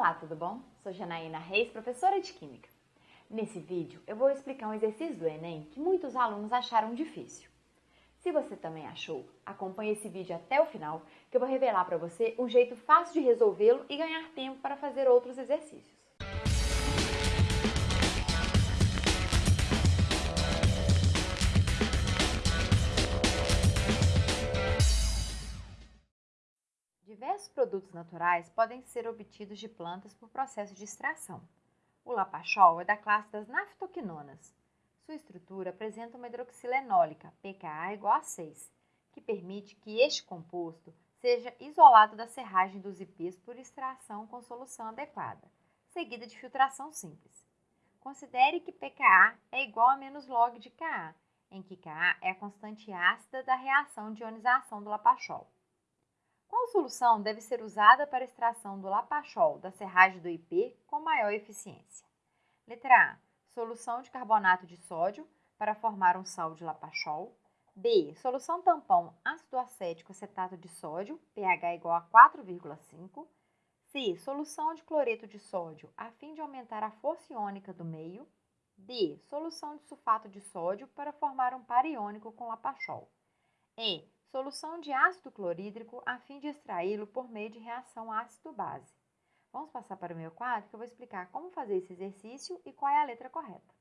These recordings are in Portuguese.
Olá, tudo bom? Sou Janaína Reis, professora de Química. Nesse vídeo eu vou explicar um exercício do Enem que muitos alunos acharam difícil. Se você também achou, acompanhe esse vídeo até o final que eu vou revelar para você um jeito fácil de resolvê-lo e ganhar tempo para fazer outros exercícios. Produtos naturais podem ser obtidos de plantas por processo de extração. O lapachol é da classe das naftoquinonas. Sua estrutura apresenta uma hidroxilenólica, pKa igual a 6, que permite que este composto seja isolado da serragem dos ipês por extração com solução adequada, seguida de filtração simples. Considere que pKa é igual a menos log de Ka, em que Ka é a constante ácida da reação de ionização do lapachol. Qual solução deve ser usada para extração do lapachol da serragem do IP com maior eficiência? Letra A. Solução de carbonato de sódio para formar um sal de lapachol. B. Solução tampão ácido acético acetato de sódio, pH igual a 4,5. C. Solução de cloreto de sódio a fim de aumentar a força iônica do meio. D. Solução de sulfato de sódio para formar um par iônico com lapachol. E solução de ácido clorídrico a fim de extraí-lo por meio de reação ácido-base. Vamos passar para o meu quadro que eu vou explicar como fazer esse exercício e qual é a letra correta.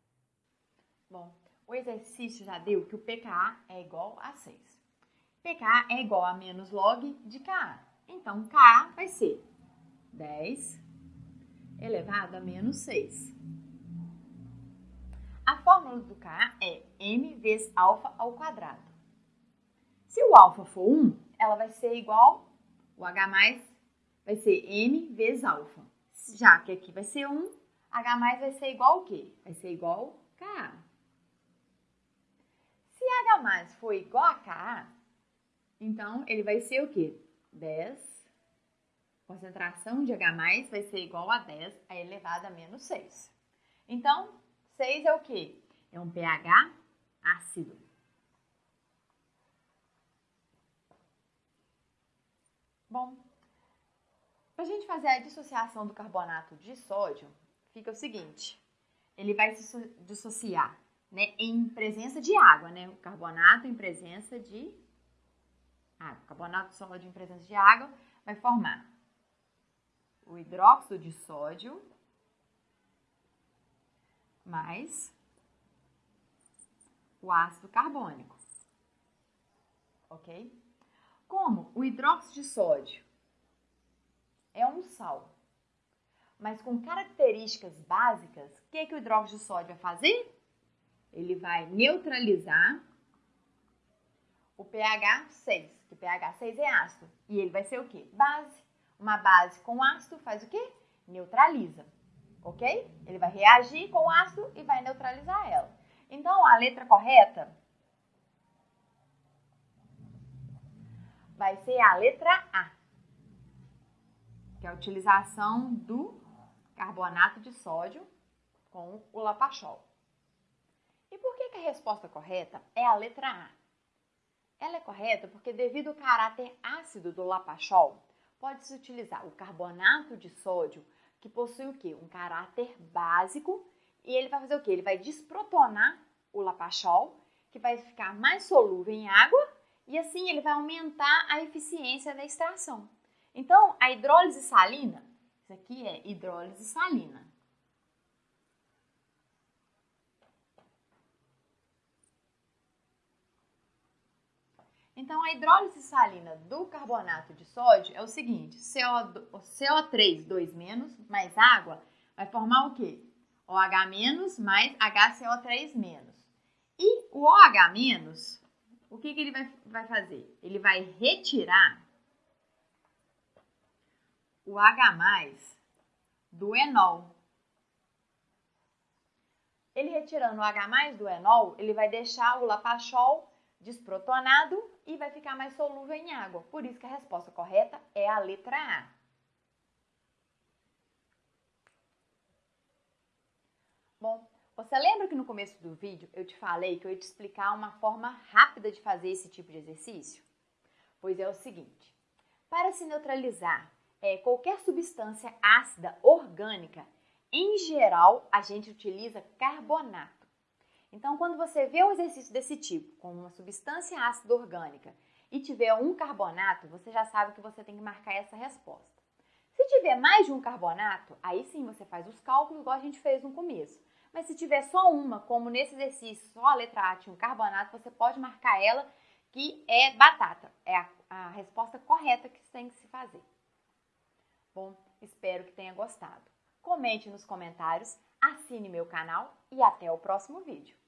Bom, o exercício já deu que o pKa é igual a 6. pKa é igual a menos log de Ka. Então, Ka vai ser 10 elevado a menos 6. A fórmula do Ka é m vezes alfa ao quadrado. Se o alfa for 1, ela vai ser igual, o H mais vai ser M vezes alfa. Já que aqui vai ser 1, H mais vai ser igual ao quê? Vai ser igual Ka. Se H mais for igual a Ka, então ele vai ser o quê? 10. Concentração de H mais vai ser igual a 10 a elevado a menos 6. Então, 6 é o quê? É um pH ácido. Bom, para a gente fazer a dissociação do carbonato de sódio, fica o seguinte: ele vai se dissociar né, em presença de água, né? O carbonato em presença de água. O carbonato de sódio em presença de água vai formar o hidróxido de sódio mais o ácido carbônico. Ok? Como o hidróxido de sódio é um sal, mas com características básicas, o que, que o hidróxido de sódio vai fazer? Ele vai neutralizar o pH 6, que pH 6 é ácido. E ele vai ser o quê? Base. Uma base com ácido faz o quê? Neutraliza. Ok? Ele vai reagir com o ácido e vai neutralizar ela. Então, a letra correta vai ser a letra A, que é a utilização do carbonato de sódio com o lapachol. E por que, que a resposta correta é a letra A? Ela é correta porque devido ao caráter ácido do lapachol, pode-se utilizar o carbonato de sódio, que possui o quê? Um caráter básico, e ele vai fazer o quê? Ele vai desprotonar o lapachol, que vai ficar mais solúvel em água e assim ele vai aumentar a eficiência da extração. Então, a hidrólise salina, isso aqui é hidrólise salina. Então, a hidrólise salina do carbonato de sódio é o seguinte: CO, CO3, 2 menos, mais água, vai formar o quê? OH mais HCO3 menos. E o OH o que, que ele vai, vai fazer? Ele vai retirar o H do enol. Ele retirando o H do enol, ele vai deixar o lapachol desprotonado e vai ficar mais solúvel em água. Por isso que a resposta correta é a letra A. Bom, você lembra que no começo do vídeo eu te falei que eu ia te explicar uma forma rápida de fazer esse tipo de exercício? Pois é o seguinte: para se neutralizar é, qualquer substância ácida orgânica, em geral, a gente utiliza carbonato. Então, quando você vê um exercício desse tipo, com uma substância ácida orgânica, e tiver um carbonato, você já sabe que você tem que marcar essa resposta. Se tiver mais de um carbonato, aí sim você faz os cálculos igual a gente fez no começo. Mas se tiver só uma, como nesse exercício, só a letra A tinha um carbonato, você pode marcar ela que é batata. É a, a resposta correta que tem que se fazer. Bom, espero que tenha gostado. Comente nos comentários, assine meu canal e até o próximo vídeo.